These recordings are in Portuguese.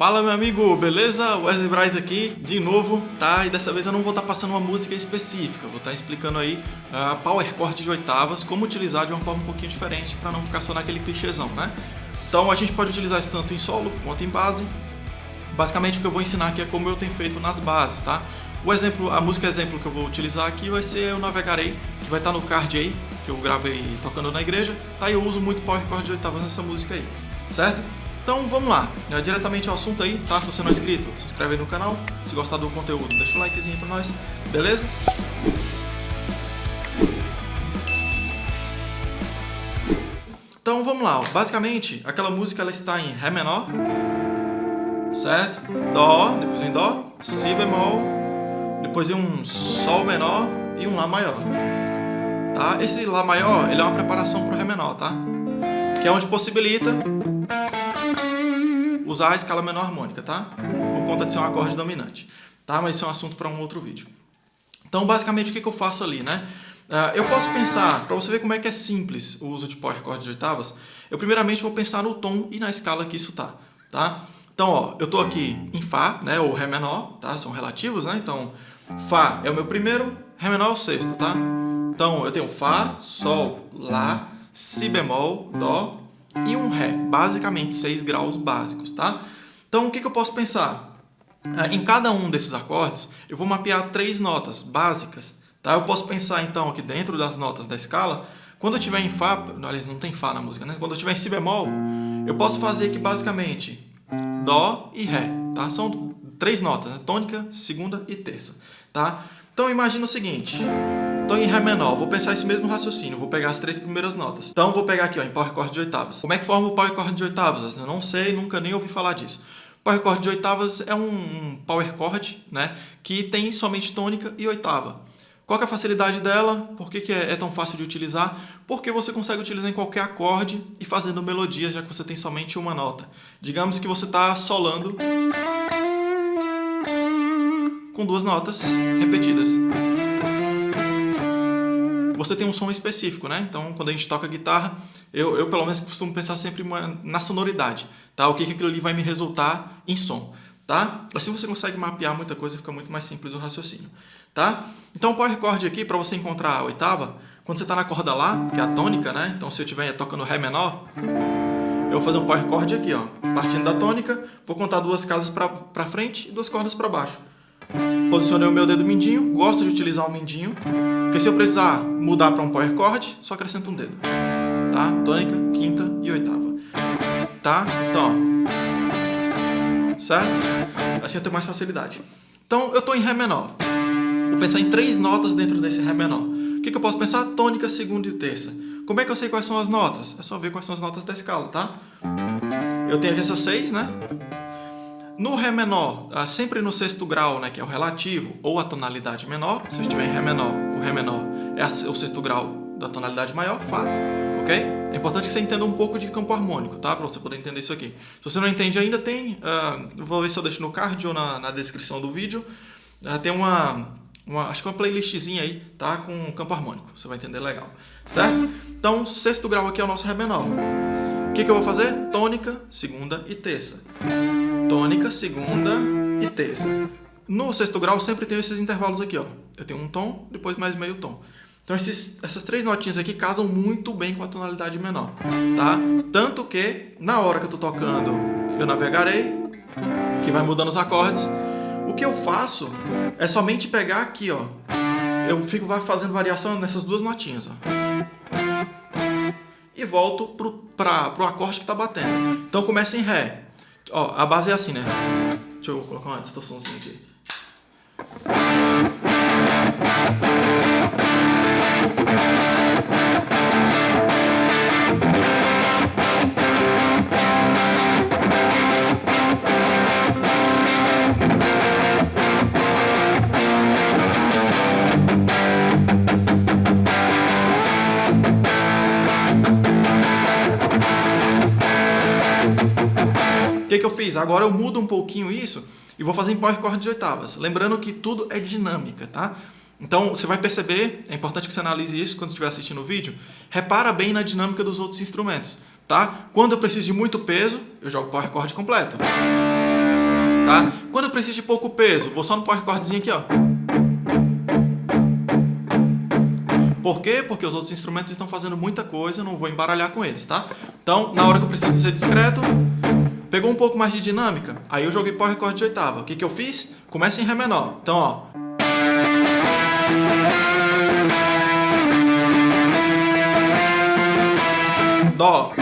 Fala meu amigo, beleza? Wesley Braz aqui, de novo, tá? E dessa vez eu não vou estar tá passando uma música específica, vou estar tá explicando aí a uh, power chord de oitavas, como utilizar de uma forma um pouquinho diferente para não ficar só naquele clichêzão, né? Então a gente pode utilizar isso tanto em solo quanto em base. Basicamente o que eu vou ensinar aqui é como eu tenho feito nas bases, tá? O exemplo, a música exemplo que eu vou utilizar aqui vai ser Eu Navegarei, que vai estar tá no card aí, que eu gravei tocando na igreja, tá? E eu uso muito power chord de oitavas nessa música aí, certo? Então vamos lá, é, diretamente ao assunto aí, tá? Se você não é inscrito, se inscreve aí no canal. Se gostar do conteúdo, deixa o likezinho pra nós, beleza? Então vamos lá, basicamente aquela música ela está em Ré menor, certo? Dó, depois vem Dó, Si bemol, depois vem um Sol menor e um Lá maior. Tá? Esse Lá maior ele é uma preparação para o Ré menor, tá? Que é onde possibilita usar a escala menor harmônica, tá? Por conta de ser um acorde dominante, tá? Mas isso é um assunto para um outro vídeo. Então, basicamente, o que, que eu faço ali, né? Uh, eu posso pensar, para você ver como é que é simples o uso de power chord de oitavas, eu primeiramente vou pensar no tom e na escala que isso tá, tá? Então, ó, eu tô aqui em Fá, né, ou Ré menor, tá? São relativos, né? Então, Fá é o meu primeiro, Ré menor é o sexto, tá? Então, eu tenho Fá, Sol, Lá, Si bemol, Dó, e um Ré, basicamente 6 graus básicos, tá? Então o que, que eu posso pensar? Ah, em cada um desses acordes, eu vou mapear três notas básicas, tá? Eu posso pensar então que dentro das notas da escala, quando eu estiver em Fá, aliás, não tem Fá na música, né? Quando eu estiver em Si bemol, eu posso fazer aqui basicamente Dó e Ré, tá? São três notas, né? Tônica, segunda e terça, tá? Então imagina o seguinte, Estou em Ré menor, vou pensar esse mesmo raciocínio, vou pegar as três primeiras notas. Então vou pegar aqui ó, em Power Chord de oitavas. Como é que forma o Power Chord de oitavas? Eu não sei, nunca nem ouvi falar disso. Power Chord de oitavas é um Power Chord né, que tem somente tônica e oitava. Qual é a facilidade dela? Por que, que é, é, tão fácil de utilizar? Porque você consegue utilizar em qualquer acorde e fazendo melodia, já que você tem somente uma nota. Digamos que você está solando com duas notas repetidas você tem um som específico, né? Então, quando a gente toca guitarra, eu, eu pelo menos costumo pensar sempre na sonoridade, tá? O que, que aquilo ali vai me resultar em som, tá? Assim você consegue mapear muita coisa, fica muito mais simples o raciocínio, tá? Então, o power chord aqui, para você encontrar a oitava, quando você está na corda Lá, que é a tônica, né? Então, se eu estiver tocando Ré menor, eu vou fazer um power chord aqui, ó. Partindo da tônica, vou contar duas casas para frente e duas cordas para baixo. Posicionei o meu dedo mindinho, gosto de utilizar o mindinho, porque se eu precisar mudar para um power chord, só acrescento um dedo. Tá? Tônica, quinta e oitava. Tá? Então, ó. Certo? Assim eu tenho mais facilidade. Então, eu estou em Ré menor. Vou pensar em três notas dentro desse Ré menor. O que, que eu posso pensar? Tônica, segunda e terça. Como é que eu sei quais são as notas? É só ver quais são as notas da escala, tá? Eu tenho aqui essas seis, né? No Ré menor, ah, sempre no sexto grau, né, que é o relativo, ou a tonalidade menor, se eu estiver em Ré menor, o Ré menor é o sexto grau da tonalidade maior, Fá, ok? É importante que você entenda um pouco de campo harmônico, tá? Para você poder entender isso aqui. Se você não entende ainda, tem, uh, vou ver se eu deixo no card ou na, na descrição do vídeo, uh, tem uma, uma, acho que uma playlistzinha aí, tá? Com campo harmônico, você vai entender legal, certo? Então, sexto grau aqui é o nosso Ré menor. O que, que eu vou fazer? Tônica, segunda e terça tônica, segunda e terça. No sexto grau sempre tem esses intervalos aqui, ó. Eu tenho um tom, depois mais meio tom. Então esses, essas três notinhas aqui casam muito bem com a tonalidade menor, tá? Tanto que na hora que eu tô tocando eu navegarei, que vai mudando os acordes, o que eu faço é somente pegar aqui, ó. Eu fico fazendo variação nessas duas notinhas, ó. E volto pro, pra, pro acorde que tá batendo. Então começa em Ré. Ó, a base é assim, né? Deixa eu colocar uma distorçãozinha aqui. Fiz? Agora eu mudo um pouquinho isso e vou fazer em power chord de oitavas. Lembrando que tudo é dinâmica, tá? Então, você vai perceber, é importante que você analise isso quando estiver assistindo o vídeo, repara bem na dinâmica dos outros instrumentos, tá? Quando eu preciso de muito peso, eu jogo power chord completo. tá? Quando eu preciso de pouco peso, vou só no power chordzinho aqui, ó. Por quê? Porque os outros instrumentos estão fazendo muita coisa, não vou embaralhar com eles, tá? Então, na hora que eu preciso ser discreto, pegou um pouco mais de dinâmica, aí eu joguei power chord de oitava. O que, que eu fiz? Começa em Ré menor. Então, ó. Dó.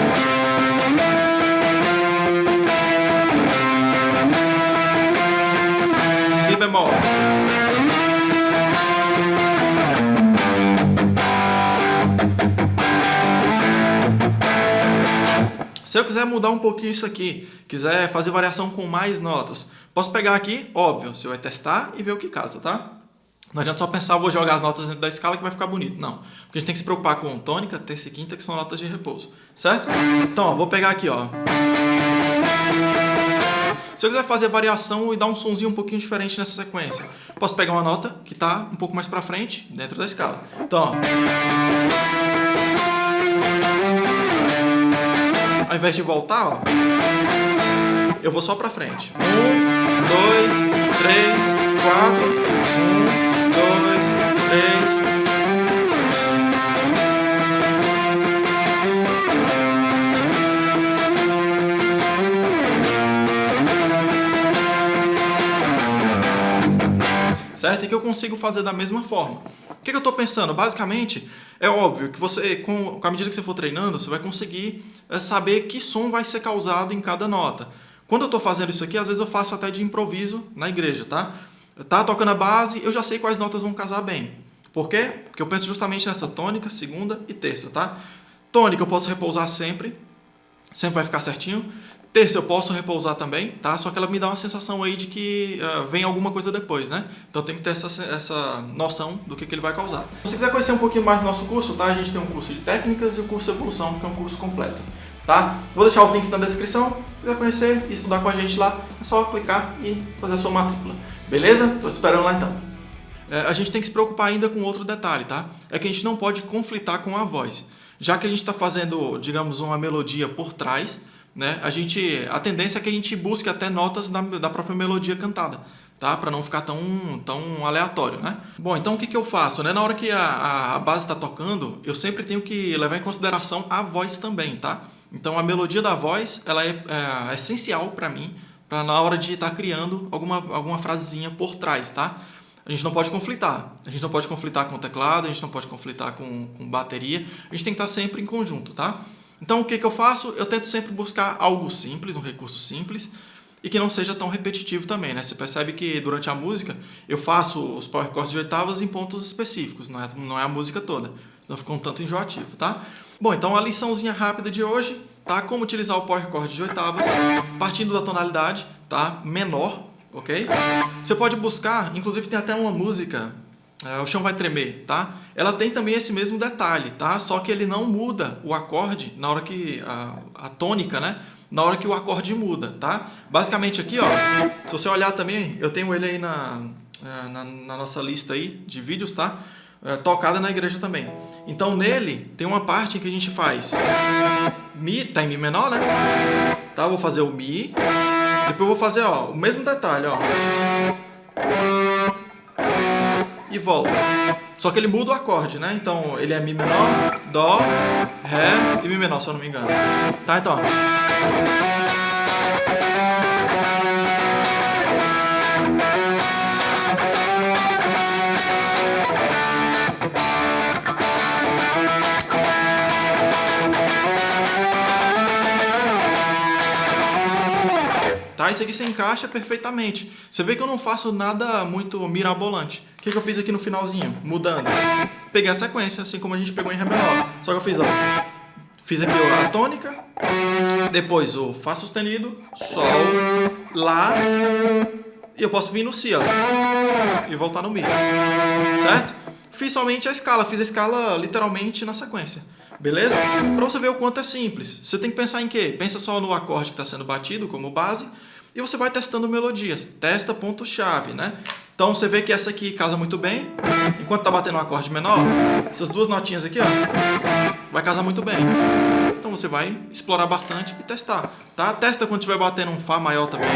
Si bemol. Se eu quiser mudar um pouquinho isso aqui, quiser fazer variação com mais notas, posso pegar aqui, óbvio, você vai testar e ver o que casa, tá? Não adianta só pensar, vou jogar as notas dentro da escala que vai ficar bonito. Não. Porque a gente tem que se preocupar com tônica, terça e quinta, que são notas de repouso. Certo? Então, ó, vou pegar aqui, ó. Se eu quiser fazer variação e dar um sonzinho um pouquinho diferente nessa sequência, posso pegar uma nota que está um pouco mais para frente, dentro da escala. Então, ó. Invés de voltar, ó, eu vou só para frente. Um, dois, três, quatro. Um, dois, três. certo? E que eu consigo fazer da mesma forma. O que, que eu estou pensando? Basicamente, é óbvio que você, com, com a medida que você for treinando, você vai conseguir saber que som vai ser causado em cada nota. Quando eu estou fazendo isso aqui, às vezes eu faço até de improviso na igreja, tá? Tá tocando a base, eu já sei quais notas vão casar bem. Por quê? Porque eu penso justamente nessa tônica, segunda e terça, tá? Tônica eu posso repousar sempre, sempre vai ficar certinho. Terça eu posso repousar também, tá? Só que ela me dá uma sensação aí de que uh, vem alguma coisa depois, né? Então tem que ter essa, essa noção do que, que ele vai causar. Se quiser conhecer um pouquinho mais do nosso curso, tá? A gente tem um curso de técnicas e o um curso de evolução, que é um curso completo, tá? Vou deixar os links na descrição. Se quiser conhecer e estudar com a gente lá, é só clicar e fazer a sua matrícula. Beleza? Tô te esperando lá então. É, a gente tem que se preocupar ainda com outro detalhe, tá? É que a gente não pode conflitar com a voz. Já que a gente está fazendo, digamos, uma melodia por trás, né, a, gente, a tendência é que a gente busque até notas da, da própria melodia cantada, tá? Para não ficar tão, tão aleatório, né? Bom, então o que, que eu faço? Né? Na hora que a, a base está tocando, eu sempre tenho que levar em consideração a voz também, tá? Então a melodia da voz, ela é, é essencial para mim, para na hora de estar tá criando alguma, alguma frasezinha por trás, tá? A gente não pode conflitar. A gente não pode conflitar com o teclado, a gente não pode conflitar com, com bateria. A gente tem que estar tá sempre em conjunto, tá? Então, o que, que eu faço? Eu tento sempre buscar algo simples, um recurso simples, e que não seja tão repetitivo também, né? Você percebe que durante a música eu faço os power chords de oitavas em pontos específicos, não é, não é a música toda, senão fica um tanto enjoativo, tá? Bom, então a liçãozinha rápida de hoje, tá? Como utilizar o power chord de oitavas, partindo da tonalidade, tá? Menor, ok? Você pode buscar, inclusive tem até uma música o chão vai tremer, tá? Ela tem também esse mesmo detalhe, tá? Só que ele não muda o acorde na hora que a, a tônica, né? Na hora que o acorde muda, tá? Basicamente aqui, ó, se você olhar também, eu tenho ele aí na, é, na, na nossa lista aí de vídeos, tá? É, tocada na igreja também. Então nele tem uma parte que a gente faz Mi, tá em Mi menor, né? Tá? Vou fazer o Mi, depois vou fazer, ó, o mesmo detalhe, ó e volta. Só que ele muda o acorde, né? Então ele é Mi menor, Dó, Ré e Mi menor, se eu não me engano. Tá, então. Tá? Isso aqui se encaixa perfeitamente. Você vê que eu não faço nada muito mirabolante. Que, que eu fiz aqui no finalzinho? Mudando. Peguei a sequência, assim como a gente pegou em Ré menor. Só que eu fiz, ó. Fiz aqui a tônica, depois o Fá sustenido, Sol, Lá, e eu posso vir no Si, ó, e voltar no Mi, certo? Fiz somente a escala, fiz a escala literalmente na sequência. Beleza? Para você ver o quanto é simples. Você tem que pensar em quê? Pensa só no acorde que está sendo batido como base e você vai testando melodias. Testa ponto-chave, né? Então você vê que essa aqui casa muito bem. Enquanto tá batendo um acorde menor, essas duas notinhas aqui, ó, vai casar muito bem. Então você vai explorar bastante e testar, tá? Testa quando estiver batendo um Fá maior também,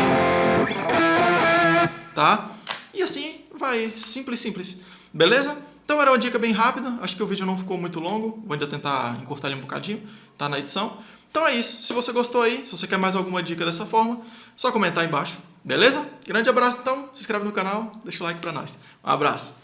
tá? E assim vai, simples, simples, beleza? Então era uma dica bem rápida, acho que o vídeo não ficou muito longo, vou ainda tentar encurtar ele um bocadinho, tá na edição. Então é isso, se você gostou aí, se você quer mais alguma dica dessa forma, só comentar aí embaixo Beleza? Grande abraço então, se inscreve no canal, deixa o like pra nós. Um abraço.